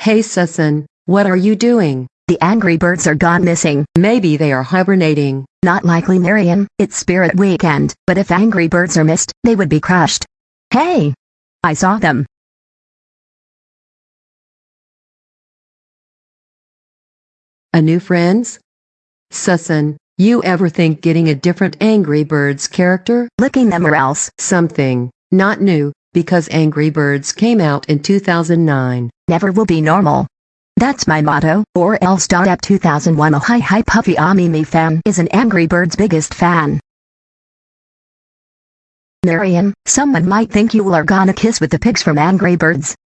Hey Susan, what are you doing? The Angry Birds are gone missing. Maybe they are hibernating. Not likely Marion, it's Spirit Weekend, but if Angry Birds are missed, they would be crushed. Hey! I saw them. A new friends? Susan, you ever think getting a different Angry Birds character? Licking them or else. Something. Not new, because Angry Birds came out in 2009. Never will be normal. That's my motto, or else. Up 2001 a hi hi puffy ah, Amimi fan is an Angry Birds biggest fan. Marion, someone might think you are gonna kiss with the pigs from Angry Birds.